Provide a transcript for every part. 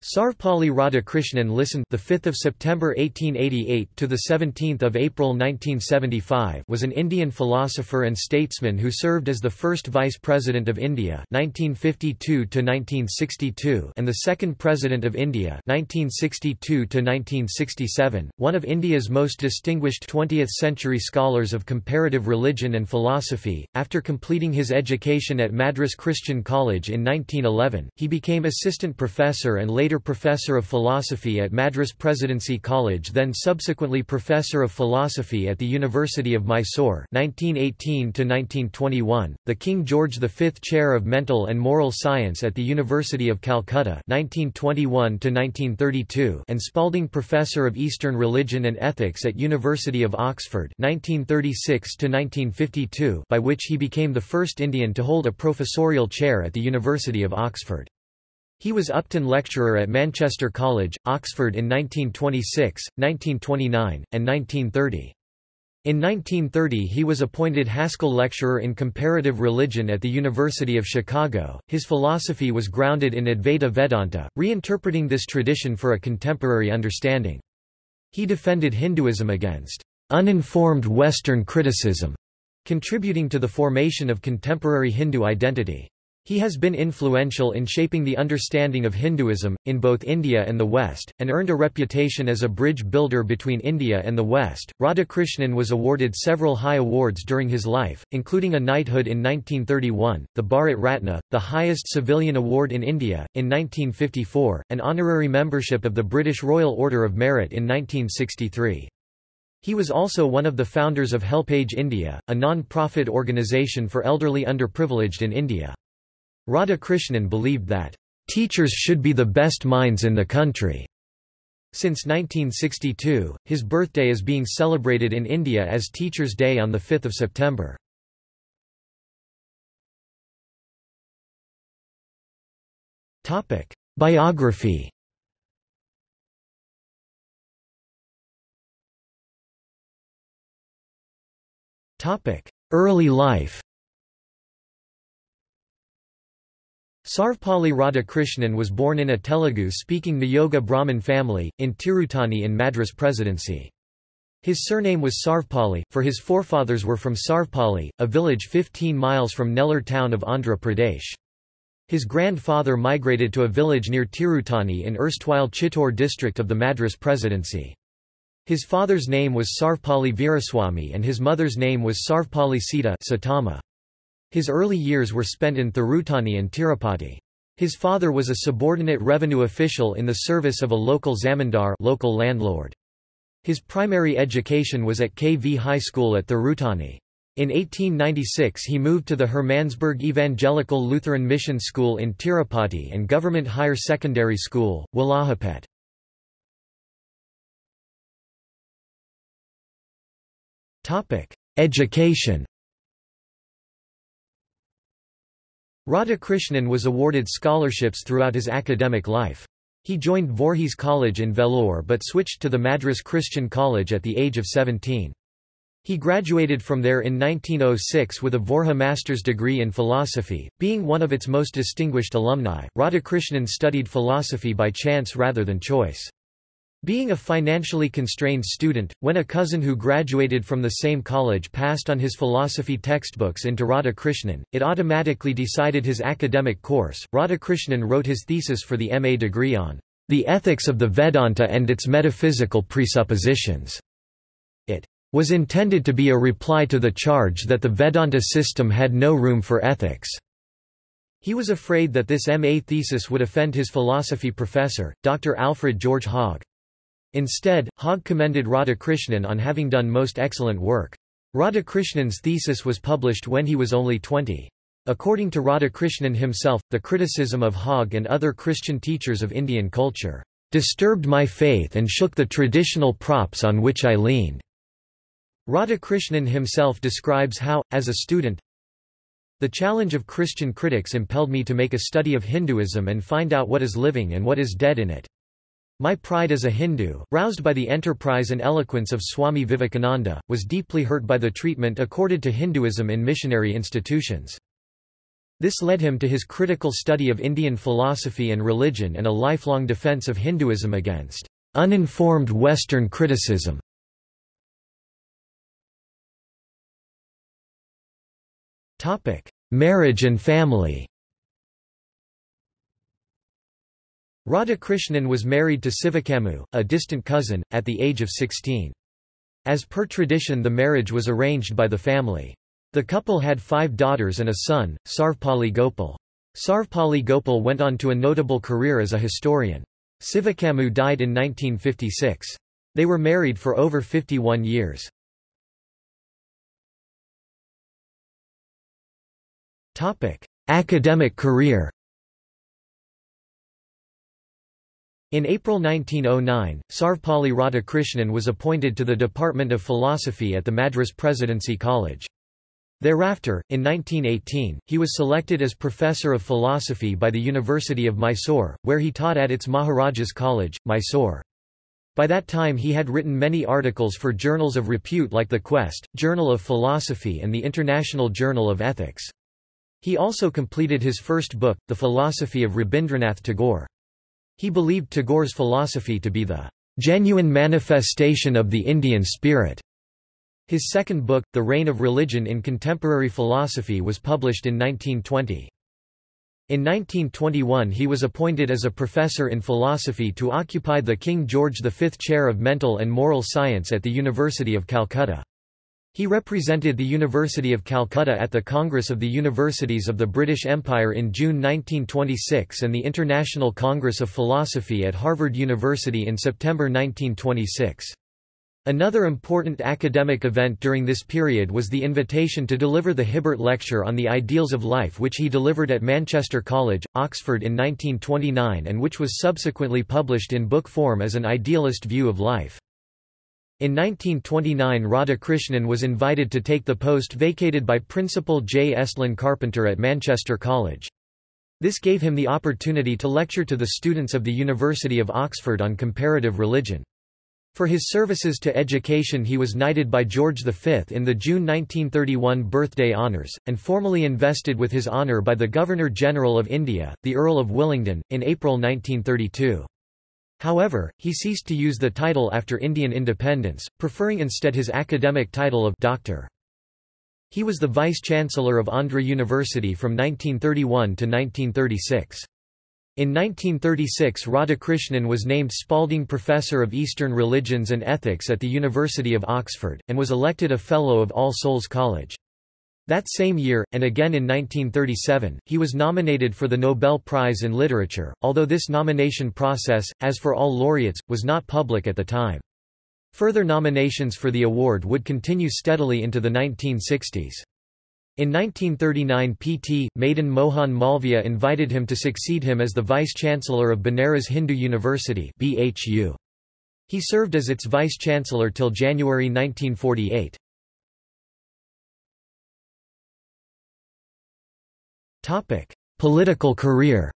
Sarvepalli Radhakrishnan listened the 5th of September 1888 to the 17th of April 1975 was an Indian philosopher and statesman who served as the first vice president of India 1952 to 1962 and the second president of India 1962 to 1967 one of India's most distinguished 20th century scholars of comparative religion and philosophy. After completing his education at Madras Christian College in 1911 he became assistant professor and later later professor of philosophy at Madras Presidency College then subsequently professor of philosophy at the University of Mysore 1918 the King George V Chair of Mental and Moral Science at the University of Calcutta 1921 and Spalding Professor of Eastern Religion and Ethics at University of Oxford 1936 by which he became the first Indian to hold a professorial chair at the University of Oxford. He was Upton Lecturer at Manchester College, Oxford in 1926, 1929, and 1930. In 1930 he was appointed Haskell Lecturer in Comparative Religion at the University of Chicago. His philosophy was grounded in Advaita Vedanta, reinterpreting this tradition for a contemporary understanding. He defended Hinduism against uninformed Western criticism, contributing to the formation of contemporary Hindu identity. He has been influential in shaping the understanding of Hinduism, in both India and the West, and earned a reputation as a bridge builder between India and the West. Radhakrishnan was awarded several high awards during his life, including a knighthood in 1931, the Bharat Ratna, the highest civilian award in India, in 1954, and honorary membership of the British Royal Order of Merit in 1963. He was also one of the founders of HelpAge India, a non-profit organisation for elderly underprivileged in India. Radhakrishnan believed that, "...teachers should be the best minds in the country." Since 1962, his birthday is being celebrated in India as Teachers' Day on 5 September. Biography Early life Sarvepalli Radhakrishnan was born in a Telugu-speaking Niyoga Brahmin family, in Tirutani in Madras Presidency. His surname was Sarvepalli, for his forefathers were from Sarvepalli, a village 15 miles from Nellore town of Andhra Pradesh. His grandfather migrated to a village near Tirutani in erstwhile Chittor district of the Madras Presidency. His father's name was Sarvepalli Veeraswamy and his mother's name was Sarvepalli Sita Satama. His early years were spent in Thirutani and Tirupati. His father was a subordinate revenue official in the service of a local zamindar local landlord. His primary education was at KV High School at Thirutani. In 1896 he moved to the Hermannsburg Evangelical Lutheran Mission School in Tirupati and Government Higher Secondary School, Walajapet. Education Radhakrishnan was awarded scholarships throughout his academic life. He joined Voorhees College in Vellore but switched to the Madras Christian College at the age of 17. He graduated from there in 1906 with a Vorha master's degree in philosophy. Being one of its most distinguished alumni, Radhakrishnan studied philosophy by chance rather than choice. Being a financially constrained student, when a cousin who graduated from the same college passed on his philosophy textbooks into Radhakrishnan, it automatically decided his academic course. Radhakrishnan wrote his thesis for the MA degree on the ethics of the Vedanta and its metaphysical presuppositions. It was intended to be a reply to the charge that the Vedanta system had no room for ethics. He was afraid that this MA thesis would offend his philosophy professor, Dr. Alfred George Hogg. Instead, Hogg commended Radhakrishnan on having done most excellent work. Radhakrishnan's thesis was published when he was only 20. According to Radhakrishnan himself, the criticism of Hogg and other Christian teachers of Indian culture, "...disturbed my faith and shook the traditional props on which I leaned." Radhakrishnan himself describes how, as a student, the challenge of Christian critics impelled me to make a study of Hinduism and find out what is living and what is dead in it. My pride as a Hindu, roused by the enterprise and eloquence of Swami Vivekananda, was deeply hurt by the treatment accorded to Hinduism in missionary institutions. This led him to his critical study of Indian philosophy and religion and a lifelong defense of Hinduism against uninformed Western criticism. Marriage and family Radhakrishnan was married to Sivakamu, a distant cousin, at the age of 16. As per tradition the marriage was arranged by the family. The couple had five daughters and a son, Sarvepalli Gopal. Sarvepalli Gopal went on to a notable career as a historian. Sivakamu died in 1956. They were married for over 51 years. Academic career In April 1909, Sarvepalli Radhakrishnan was appointed to the Department of Philosophy at the Madras Presidency College. Thereafter, in 1918, he was selected as Professor of Philosophy by the University of Mysore, where he taught at its Maharajas College, Mysore. By that time he had written many articles for journals of repute like the Quest, Journal of Philosophy and the International Journal of Ethics. He also completed his first book, The Philosophy of Rabindranath Tagore. He believed Tagore's philosophy to be the genuine manifestation of the Indian spirit. His second book, The Reign of Religion in Contemporary Philosophy was published in 1920. In 1921 he was appointed as a professor in philosophy to occupy the King George V Chair of Mental and Moral Science at the University of Calcutta. He represented the University of Calcutta at the Congress of the Universities of the British Empire in June 1926 and the International Congress of Philosophy at Harvard University in September 1926. Another important academic event during this period was the invitation to deliver the Hibbert Lecture on the Ideals of Life which he delivered at Manchester College, Oxford in 1929 and which was subsequently published in book form as an idealist view of life. In 1929 Radhakrishnan was invited to take the post vacated by Principal J. Estlin Carpenter at Manchester College. This gave him the opportunity to lecture to the students of the University of Oxford on comparative religion. For his services to education he was knighted by George V in the June 1931 birthday honours, and formally invested with his honour by the Governor-General of India, the Earl of Willingdon, in April 1932. However, he ceased to use the title after Indian independence, preferring instead his academic title of doctor. He was the vice-chancellor of Andhra University from 1931 to 1936. In 1936 Radhakrishnan was named Spalding Professor of Eastern Religions and Ethics at the University of Oxford, and was elected a Fellow of All Souls College. That same year, and again in 1937, he was nominated for the Nobel Prize in Literature, although this nomination process, as for all laureates, was not public at the time. Further nominations for the award would continue steadily into the 1960s. In 1939 P.T. Madan Mohan Malviya invited him to succeed him as the Vice-Chancellor of Banaras Hindu University BHU. He served as its Vice-Chancellor till January 1948. Political career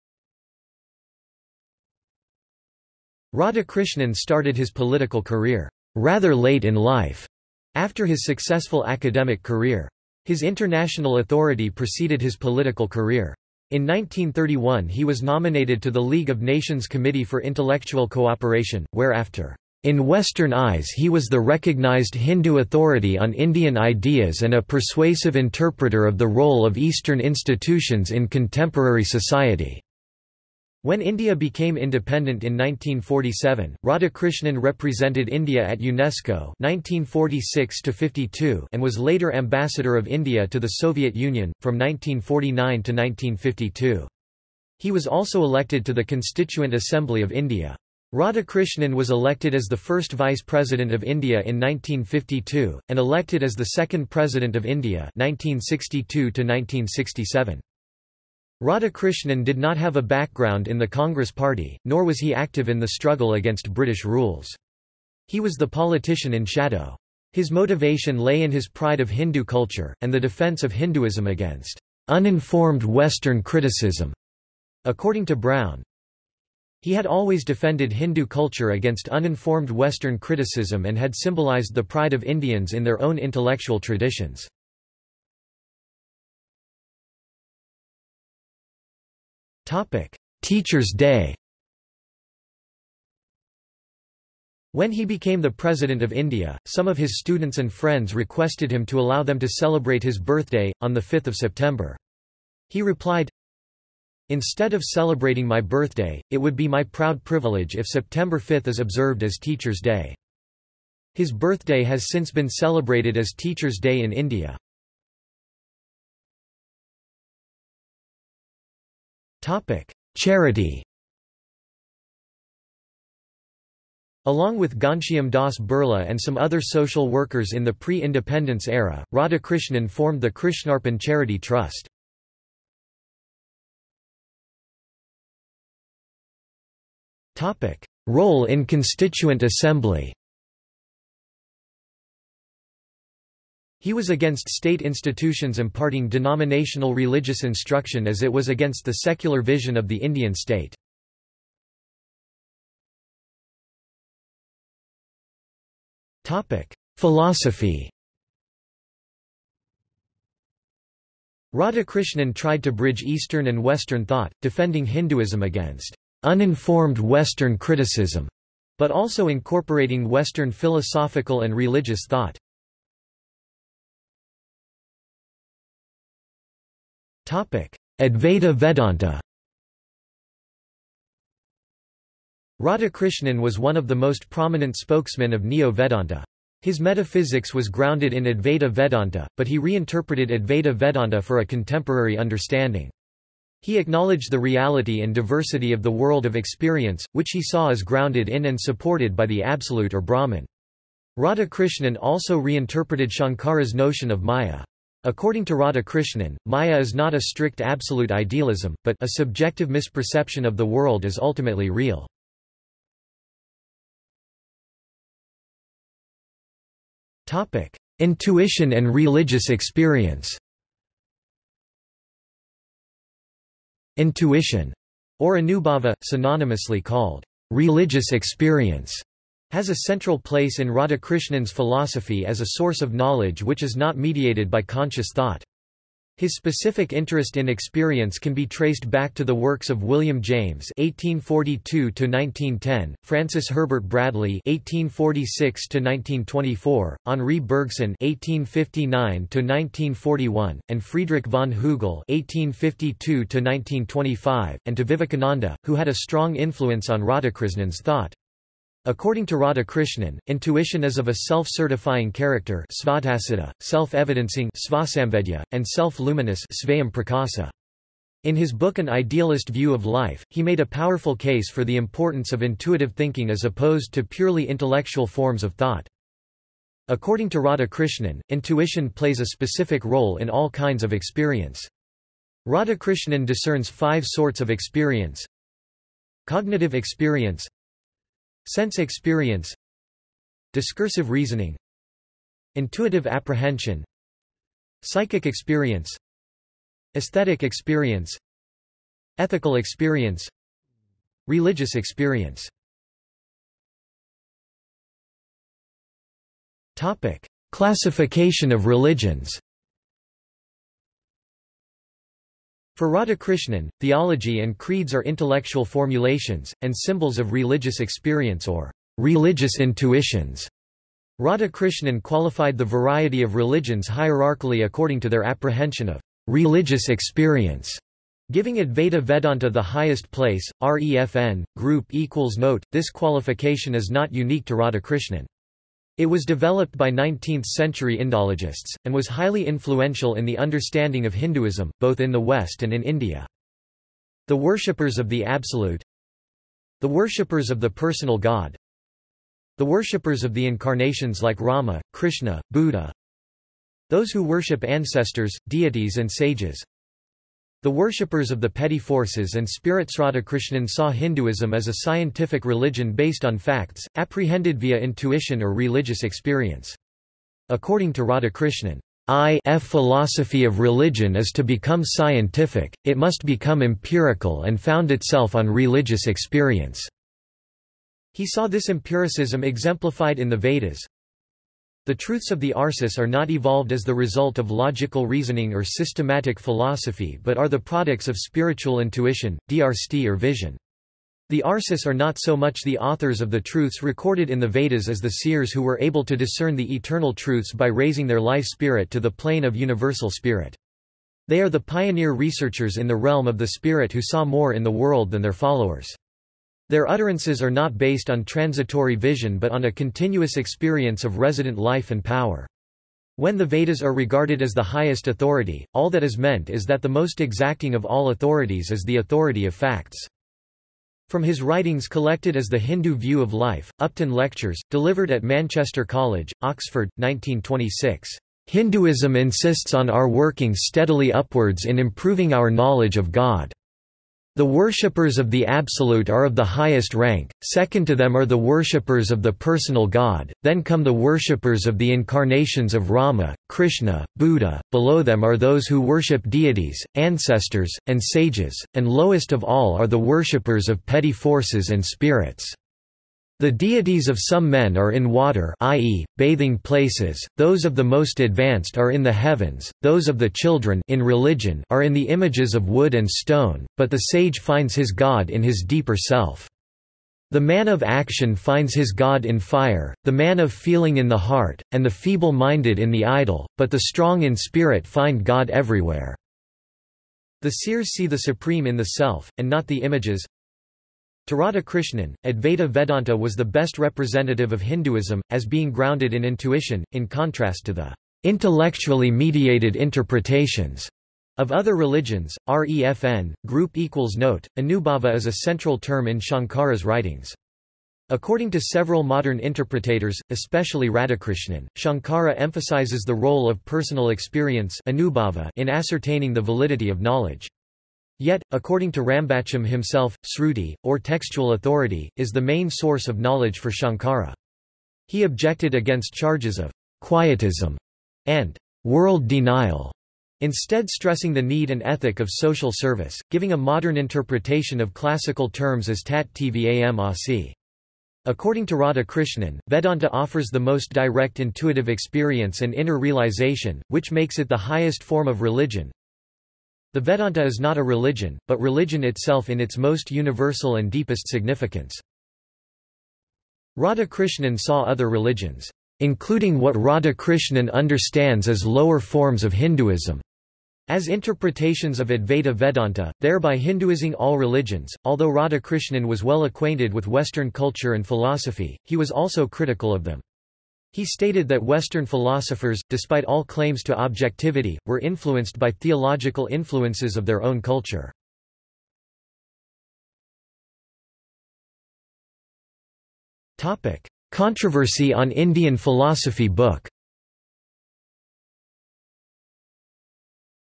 Radhakrishnan started his political career rather late in life, after his successful academic career. His international authority preceded his political career. In 1931 he was nominated to the League of Nations Committee for Intellectual Cooperation, where after in Western eyes he was the recognized Hindu authority on Indian ideas and a persuasive interpreter of the role of Eastern institutions in contemporary society. When India became independent in 1947, Radhakrishnan represented India at UNESCO 1946 and was later Ambassador of India to the Soviet Union, from 1949 to 1952. He was also elected to the Constituent Assembly of India. Radhakrishnan was elected as the first Vice President of India in 1952, and elected as the second President of India 1962 -1967. Radhakrishnan did not have a background in the Congress Party, nor was he active in the struggle against British rules. He was the politician in shadow. His motivation lay in his pride of Hindu culture, and the defence of Hinduism against uninformed Western criticism. According to Brown, he had always defended Hindu culture against uninformed Western criticism and had symbolized the pride of Indians in their own intellectual traditions. Teachers' Day When he became the President of India, some of his students and friends requested him to allow them to celebrate his birthday, on 5 September. He replied, Instead of celebrating my birthday, it would be my proud privilege if September 5 is observed as Teachers' Day. His birthday has since been celebrated as Teachers' Day in India. Charity Along with Ghanshyam Das Birla and some other social workers in the pre-independence era, Radhakrishnan formed the Krishnarpan Charity Trust. Role in Constituent Assembly. He was against state institutions imparting denominational religious instruction as it was against the secular vision of the Indian state. Philosophy. Radhakrishnan tried to bridge Eastern and Western thought, defending Hinduism against uninformed Western criticism, but also incorporating Western philosophical and religious thought. Advaita Vedanta Radhakrishnan was one of the most prominent spokesmen of Neo-Vedanta. His metaphysics was grounded in Advaita Vedanta, but he reinterpreted Advaita Vedanta for a contemporary understanding. He acknowledged the reality and diversity of the world of experience, which he saw as grounded in and supported by the Absolute or Brahman. Radhakrishnan also reinterpreted Shankara's notion of Maya. According to Radhakrishnan, Maya is not a strict absolute idealism, but a subjective misperception of the world as ultimately real. Intuition and religious experience Intuition, or anubhava, synonymously called religious experience, has a central place in Radhakrishnan's philosophy as a source of knowledge which is not mediated by conscious thought. His specific interest in experience can be traced back to the works of William James (1842–1910), Francis Herbert Bradley (1846–1924), Henri Bergson (1859–1941), and Friedrich von Hugel (1852–1925), and to Vivekananda, who had a strong influence on Radhakrishnan's thought. According to Radhakrishnan, intuition is of a self-certifying character self-evidencing and self-luminous In his book An Idealist View of Life, he made a powerful case for the importance of intuitive thinking as opposed to purely intellectual forms of thought. According to Radhakrishnan, intuition plays a specific role in all kinds of experience. Radhakrishnan discerns five sorts of experience Cognitive experience Sense experience Discursive reasoning Intuitive apprehension Psychic experience Aesthetic experience Ethical experience Religious experience Topic. Classification of religions For Radhakrishnan, theology and creeds are intellectual formulations, and symbols of religious experience or religious intuitions. Radhakrishnan qualified the variety of religions hierarchically according to their apprehension of religious experience, giving Advaita Vedanta the highest place. REFN, group equals note, this qualification is not unique to Radhakrishnan. It was developed by 19th-century Indologists, and was highly influential in the understanding of Hinduism, both in the West and in India. The worshippers of the Absolute The worshippers of the personal God The worshippers of the incarnations like Rama, Krishna, Buddha Those who worship ancestors, deities and sages the worshippers of the petty forces and spirits Radhakrishnan saw Hinduism as a scientific religion based on facts, apprehended via intuition or religious experience. According to Radhakrishnan, I-F philosophy of religion is to become scientific, it must become empirical and found itself on religious experience. He saw this empiricism exemplified in the Vedas, The truths of the Arsis are not evolved as the result of logical reasoning or systematic philosophy but are the products of spiritual intuition, drsti or vision. The Arsis are not so much the authors of the truths recorded in the Vedas as the seers who were able to discern the eternal truths by raising their life spirit to the plane of universal spirit. They are the pioneer researchers in the realm of the spirit who saw more in the world than their followers. Their utterances are not based on transitory vision but on a continuous experience of resident life and power. When the Vedas are regarded as the highest authority, all that is meant is that the most exacting of all authorities is the authority of facts. From his writings collected as The Hindu View of Life, Upton Lectures, delivered at Manchester College, Oxford, 1926. Hinduism insists on our working steadily upwards in improving our knowledge of God. The worshippers of the Absolute are of the highest rank, second to them are the worshippers of the personal God, then come the worshippers of the incarnations of Rama, Krishna, Buddha, below them are those who worship deities, ancestors, and sages, and lowest of all are the worshippers of petty forces and spirits. The deities of some men are in water i.e., bathing places, those of the most advanced are in the heavens, those of the children in religion are in the images of wood and stone, but the sage finds his God in his deeper self. The man of action finds his God in fire, the man of feeling in the heart, and the feeble-minded in the idol, but the strong in spirit find God everywhere. The seers see the supreme in the self, and not the images, Radhakrishnan, Advaita Vedanta was the best representative of Hinduism, as being grounded in intuition, in contrast to the intellectually mediated interpretations of other religions. REFN, group equals note, Anubhava is a central term in Shankara's writings. According to several modern interpretators, especially Radhakrishnan, Shankara emphasizes the role of personal experience in ascertaining the validity of knowledge. Yet, according to Rambachan himself, Sruti, or textual authority, is the main source of knowledge for Shankara. He objected against charges of quietism and world denial, instead stressing the need and ethic of social service, giving a modern interpretation of classical terms as tat tvam asi. According to Radhakrishnan, Vedanta offers the most direct intuitive experience and inner realization, which makes it the highest form of religion, the Vedanta is not a religion, but religion itself in its most universal and deepest significance. Radhakrishnan saw other religions, including what Radhakrishnan understands as lower forms of Hinduism, as interpretations of Advaita Vedanta, thereby Hinduizing all religions. Although Radhakrishnan was well acquainted with Western culture and philosophy, he was also critical of them. He stated that Western philosophers, despite all claims to objectivity, were influenced by theological influences of their own culture. Controversy on Indian philosophy book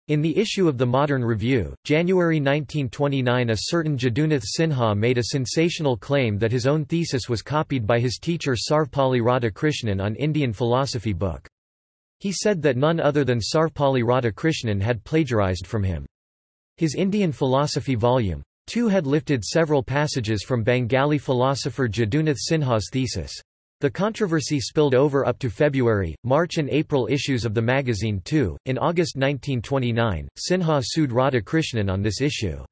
In the issue of the Modern Review, January 1929 a certain Jadunath Sinha made a sensational claim that his own thesis was copied by his teacher Sarvepalli Radhakrishnan on Indian philosophy book. He said that none other than Sarvepalli Radhakrishnan had plagiarized from him. His Indian philosophy volume 2 had lifted several passages from Bengali philosopher Jadunath Sinha's thesis. The controversy spilled over up to February, March and April issues of the magazine too. In August 1929, Sinha sued Radhakrishnan on this issue.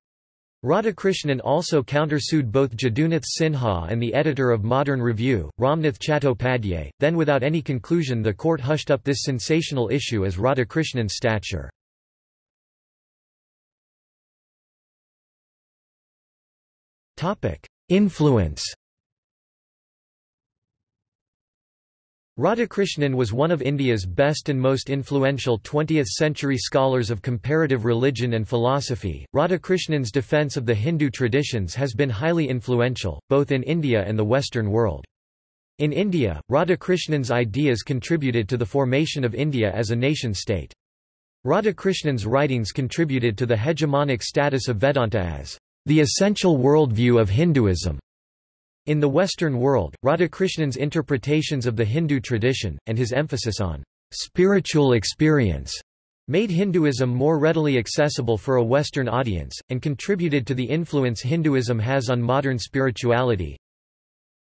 Radhakrishnan also countersued both Jadunath Sinha and the editor of Modern Review, Ramnath Chattopadhyay, then without any conclusion the court hushed up this sensational issue as Radhakrishnan's stature. Influence Radhakrishnan was one of India's best and most influential 20th-century scholars of comparative religion and philosophy. Radhakrishnan's defense of the Hindu traditions has been highly influential, both in India and the Western world. In India, Radhakrishnan's ideas contributed to the formation of India as a nation-state. Radhakrishnan's writings contributed to the hegemonic status of Vedanta as the essential worldview of Hinduism. In the Western world, Radhakrishnan's interpretations of the Hindu tradition, and his emphasis on spiritual experience, made Hinduism more readily accessible for a Western audience, and contributed to the influence Hinduism has on modern spirituality.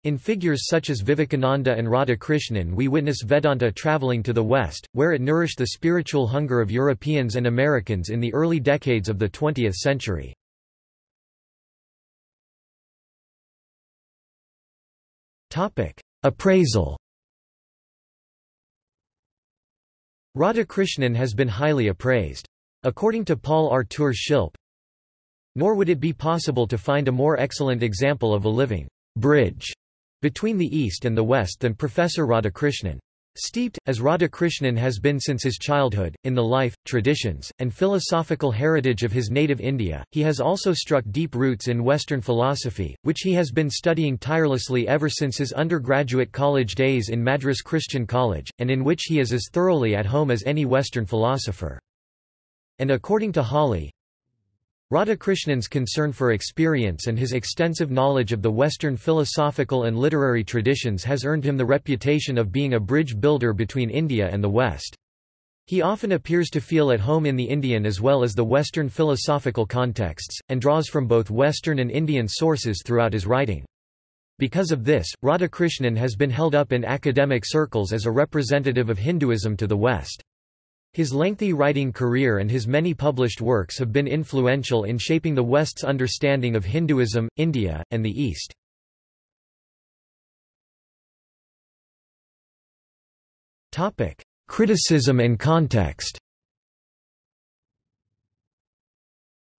In figures such as Vivekananda and Radhakrishnan we witness Vedanta traveling to the West, where it nourished the spiritual hunger of Europeans and Americans in the early decades of the 20th century. Appraisal Radhakrishnan has been highly appraised. According to Paul Arthur Schilpp, nor would it be possible to find a more excellent example of a living bridge between the East and the West than Professor Radhakrishnan. Steeped, as Radhakrishnan has been since his childhood, in the life, traditions, and philosophical heritage of his native India, he has also struck deep roots in Western philosophy, which he has been studying tirelessly ever since his undergraduate college days in Madras Christian College, and in which he is as thoroughly at home as any Western philosopher. And according to Hawley, Radhakrishnan's concern for experience and his extensive knowledge of the Western philosophical and literary traditions has earned him the reputation of being a bridge builder between India and the West. He often appears to feel at home in the Indian as well as the Western philosophical contexts, and draws from both Western and Indian sources throughout his writing. Because of this, Radhakrishnan has been held up in academic circles as a representative of Hinduism to the West. His lengthy writing career and his many published works have been influential in shaping the West's understanding of Hinduism, India, and the East. Criticism and context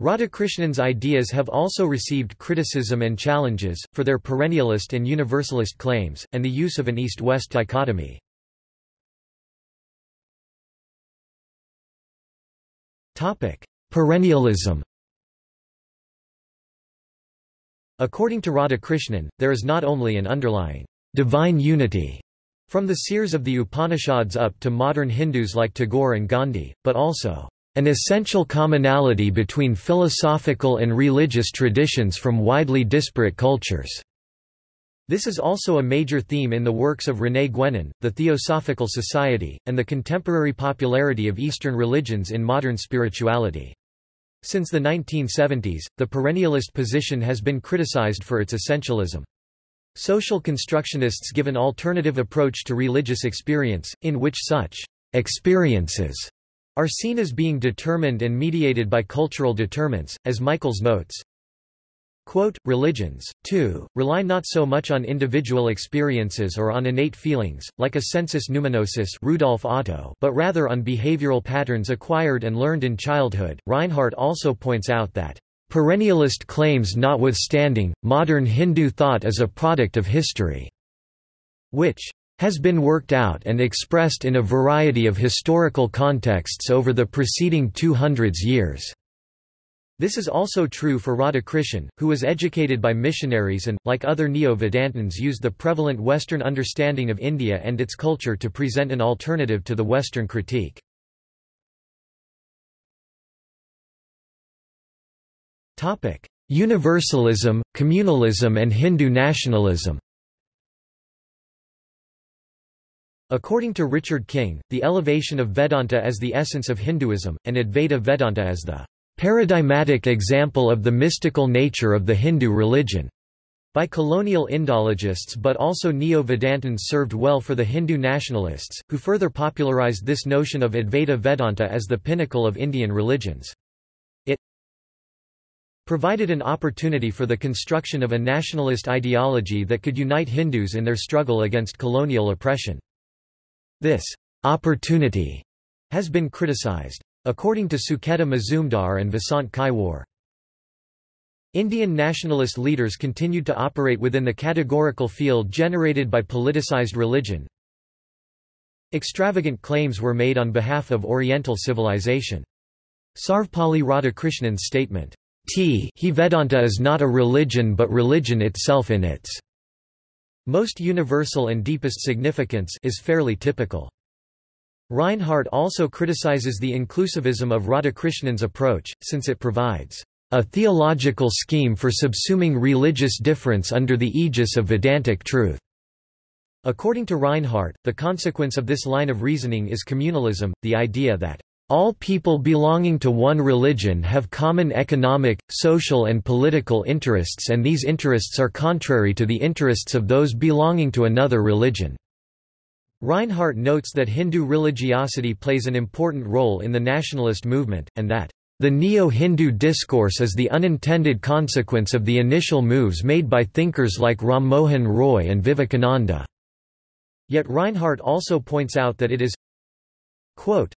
Radhakrishnan's ideas have also received criticism and challenges, for their perennialist and universalist claims, and the use of an East-West dichotomy. Topic: Perennialism. According to Radhakrishnan, there is not only an underlying divine unity from the seers of the Upanishads up to modern Hindus like Tagore and Gandhi, but also an essential commonality between philosophical and religious traditions from widely disparate cultures. This is also a major theme in the works of René Guénon, the Theosophical Society, and the contemporary popularity of Eastern religions in modern spirituality. Since the 1970s, the perennialist position has been criticized for its essentialism. Social constructionists give an alternative approach to religious experience, in which such experiences are seen as being determined and mediated by cultural determinants, as Michaels notes, Quote, religions, too, rely not so much on individual experiences or on innate feelings, like a sensus numinosus Rudolf Otto, but rather on behavioral patterns acquired and learned in childhood. Rinehart also points out that, perennialist claims notwithstanding, modern Hindu thought is a product of history, which has been worked out and expressed in a variety of historical contexts over the preceding 200 years. This is also true for Radhakrishnan, who was educated by missionaries and, like other Neo-Vedantins used the prevalent Western understanding of India and its culture to present an alternative to the Western critique. Universalism, communalism and Hindu nationalism According to Richard King, the elevation of Vedanta as the essence of Hinduism, and Advaita Vedanta as the paradigmatic example of the mystical nature of the Hindu religion by colonial Indologists but also Neo-Vedantins served well for the Hindu nationalists, who further popularized this notion of Advaita Vedanta as the pinnacle of Indian religions. It provided an opportunity for the construction of a nationalist ideology that could unite Hindus in their struggle against colonial oppression. This opportunity has been criticized. According to Sucheta Mazumdar and Vasant Kaiwar. Indian nationalist leaders continued to operate within the categorical field generated by politicized religion. Extravagant claims were made on behalf of Oriental civilization. Sarvepalli Radhakrishnan's statement, T he Vedanta is not a religion but religion itself in its most universal and deepest significance is fairly typical. Rinehart also criticizes the inclusivism of Radhakrishnan's approach, since it provides a theological scheme for subsuming religious difference under the aegis of Vedantic truth. According to Rinehart, the consequence of this line of reasoning is communalism, the idea that All people belonging to one religion have common economic, social and political interests and these interests are contrary to the interests of those belonging to another religion." Rinehart notes that Hindu religiosity plays an important role in the nationalist movement, and that the Neo-Hindu discourse is the unintended consequence of the initial moves made by thinkers like Ram Mohan Roy and Vivekananda. Yet Rinehart also points out that it is quote,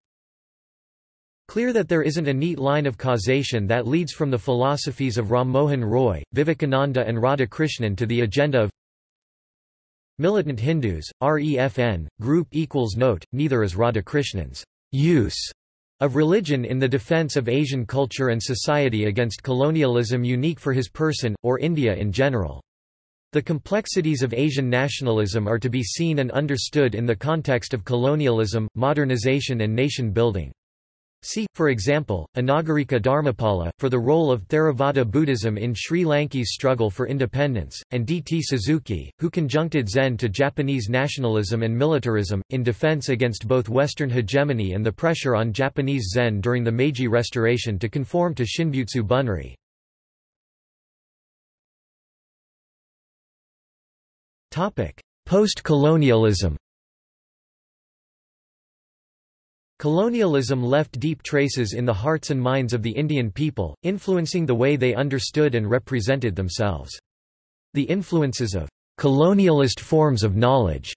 clear that there isn't a neat line of causation that leads from the philosophies of Ram Mohan Roy, Vivekananda and Radhakrishnan to the agenda of militant Hindus, REFN, group equals note, neither is Radhakrishnan's use of religion in the defense of Asian culture and society against colonialism unique for his person, or India in general. The complexities of Asian nationalism are to be seen and understood in the context of colonialism, modernization and nation-building. See, for example, Anagarika Dharmapala, for the role of Theravada Buddhism in Sri Lanka's struggle for independence, and D. T. Suzuki, who conjuncted Zen to Japanese nationalism and militarism, in defense against both Western hegemony and the pressure on Japanese Zen during the Meiji Restoration to conform to Shinbutsu Bunri. Post-colonialism Colonialism left deep traces in the hearts and minds of the Indian people, influencing the way they understood and represented themselves. The influences of colonialist forms of knowledge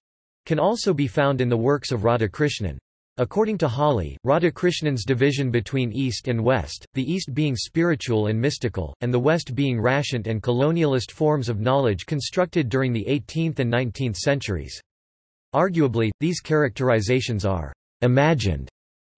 can also be found in the works of Radhakrishnan. According to Hawley, Radhakrishnan's division between East and West, the East being spiritual and mystical, and the West being rationed and colonialist forms of knowledge constructed during the 18th and 19th centuries. Arguably, these characterizations are imagined,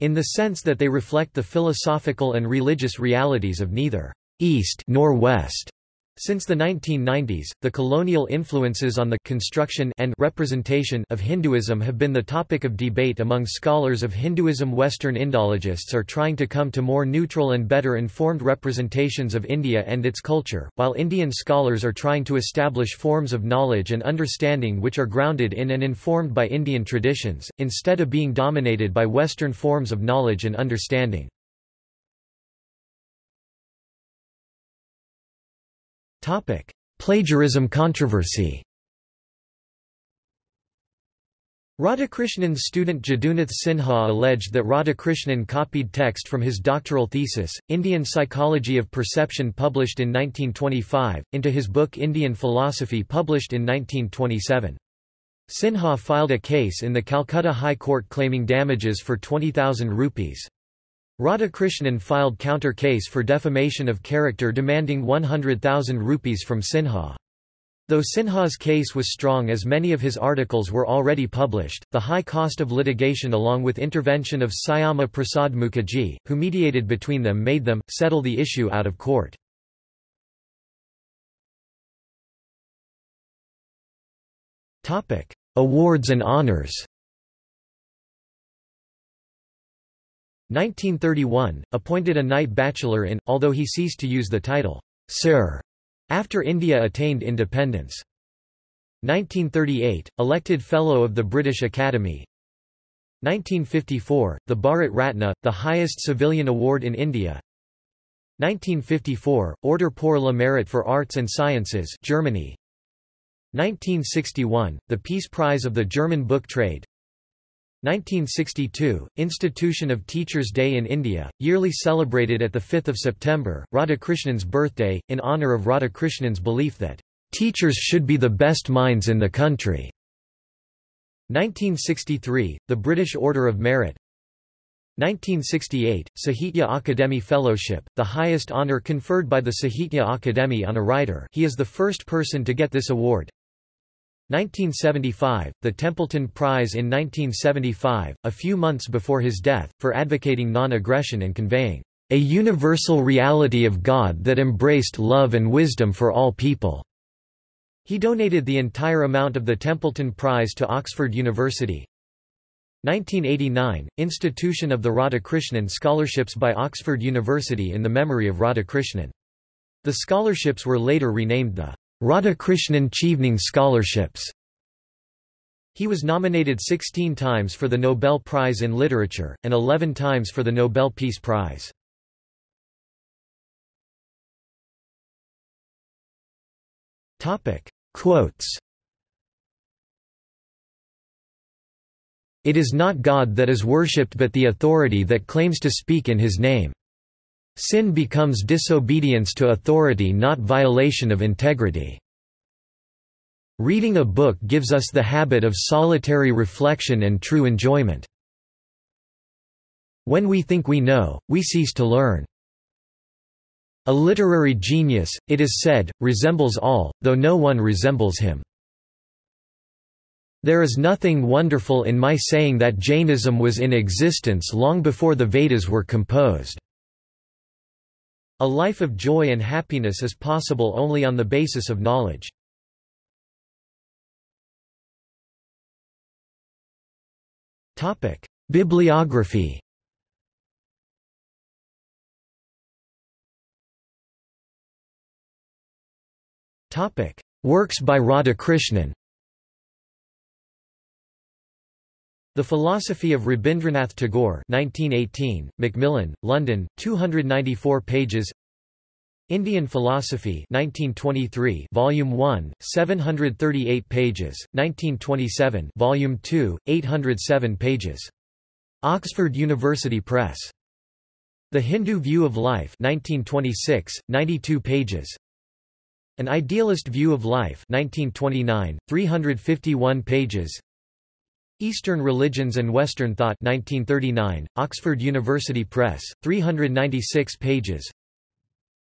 in the sense that they reflect the philosophical and religious realities of neither East nor West. Since the 1990s, the colonial influences on the construction and representation of Hinduism have been the topic of debate among scholars of Hinduism. Western Indologists are trying to come to more neutral and better informed representations of India and its culture, while Indian scholars are trying to establish forms of knowledge and understanding which are grounded in and informed by Indian traditions, instead of being dominated by Western forms of knowledge and understanding. Topic: Plagiarism controversy. Radhakrishnan's student Jadunath Sinha alleged that Radhakrishnan copied text from his doctoral thesis, Indian Psychology of Perception published in 1925, into his book Indian Philosophy published in 1927. Sinha filed a case in the Calcutta High Court claiming damages for 20,000 rupees. Radhakrishnan filed counter case for defamation of character demanding 100,000 rupees from Sinha. Though Sinha's case was strong as many of his articles were already published, the high cost of litigation along with intervention of Syama Prasad Mukherjee, who mediated between them made them, settle the issue out of court. Awards and honors 1931, appointed a Knight Bachelor in, although he ceased to use the title, Sir, after India attained independence. 1938, elected Fellow of the British Academy. 1954, the Bharat Ratna, the highest civilian award in India. 1954, Order pour le Mérite for Arts and Sciences Germany. 1961, the Peace Prize of the German Book Trade 1962, Institution of Teachers' Day in India, yearly celebrated at 5 September, Radhakrishnan's birthday, in honour of Radhakrishnan's belief that, "...teachers should be the best minds in the country." 1963, the British Order of Merit. 1968, Sahitya Akademi Fellowship, the highest honour conferred by the Sahitya Akademi on a writer. He is the first person to get this award 1975, the Templeton Prize in 1975, a few months before his death, for advocating non-aggression and conveying a universal reality of God that embraced love and wisdom for all people. He donated the entire amount of the Templeton Prize to Oxford University. 1989, institution of the Radhakrishnan Scholarships by Oxford University in the memory of Radhakrishnan. The scholarships were later renamed the Radhakrishnan Chevening Scholarships He was nominated 16 times for the Nobel Prize in Literature, and 11 times for the Nobel Peace Prize. Quotes It is not God that is worshipped but the authority that claims to speak in his name. Sin becomes disobedience to authority not violation of integrity. Reading a book gives us the habit of solitary reflection and true enjoyment. When we think we know, we cease to learn. A literary genius, it is said, resembles all, though no one resembles him. There is nothing wonderful in my saying that Jainism was in existence long before the Vedas were composed. A life of joy and happiness is possible only on the basis of knowledge. Bibliography. Works by Radhakrishnan The Philosophy of Rabindranath Tagore 1918, Macmillan, London, 294 pages. Indian Philosophy 1923 Volume 1 738 pages. 1927 Volume 2 807 pages. Oxford University Press. The Hindu View of Life 1926 92 pages. An Idealist View of Life 1929 351 pages Eastern Religions and Western Thought 1939 Oxford University Press 396 pages.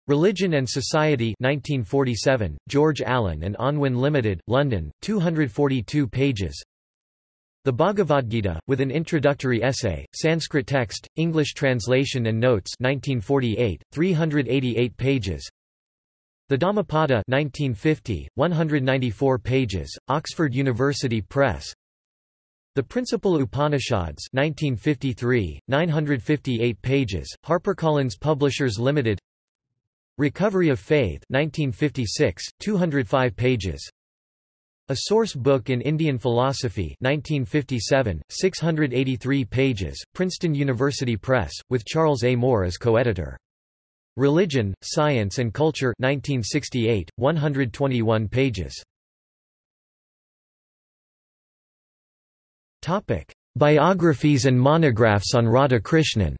Religion and Society 1947, George Allen and Unwin Limited, London, 242 pages. The Bhagavad Gita, with an introductory essay, Sanskrit text, English translation and notes 1948, 388 pages. The Dhammapada 1950, 194 pages, Oxford University Press the Principal Upanishads 1953, 958 pages, HarperCollins Publishers Limited Recovery of Faith 1956, 205 pages A Source Book in Indian Philosophy 1957, 683 pages, Princeton University Press, with Charles A. Moore as co-editor. Religion, Science and Culture 1968, 121 pages. Biographies and monographs on Radhakrishnan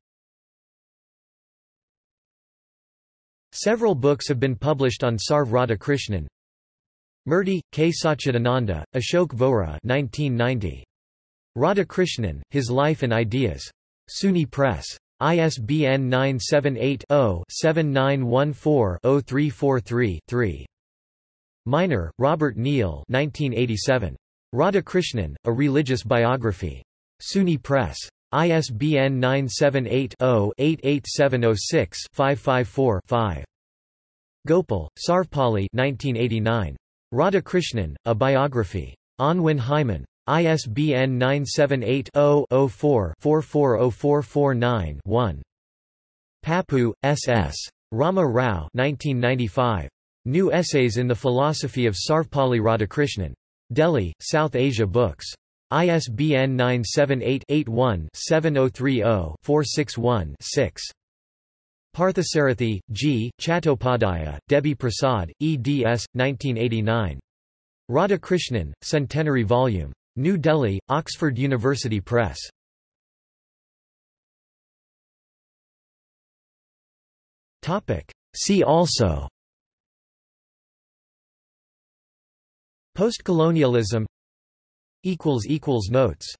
Several books have been published on Sarv Radhakrishnan. Murti, K. Satchidananda, Ashok Vora 1990. Radhakrishnan, His Life and Ideas. SUNY Press. ISBN 978-0-7914-0343-3. Minor, Robert Neil 1987. Radhakrishnan, A Religious Biography. SUNY Press. ISBN 978-0-88706-554-5. Gopal, Sarvepalli 1989. Radhakrishnan, A Biography. Unwin Hyman. ISBN 978-0-04-440449-1. Pappu, S. S. Rama Rao 1995. New Essays in the Philosophy of Sarvepalli Radhakrishnan. Delhi, South Asia Books. ISBN 978-81-7030-461-6. Parthasarathi, G., Chattopadhyaya, Debi Prasad, eds. 1989. Radhakrishnan, Centenary Volume. New Delhi, Oxford University Press. See also Postcolonialism Notes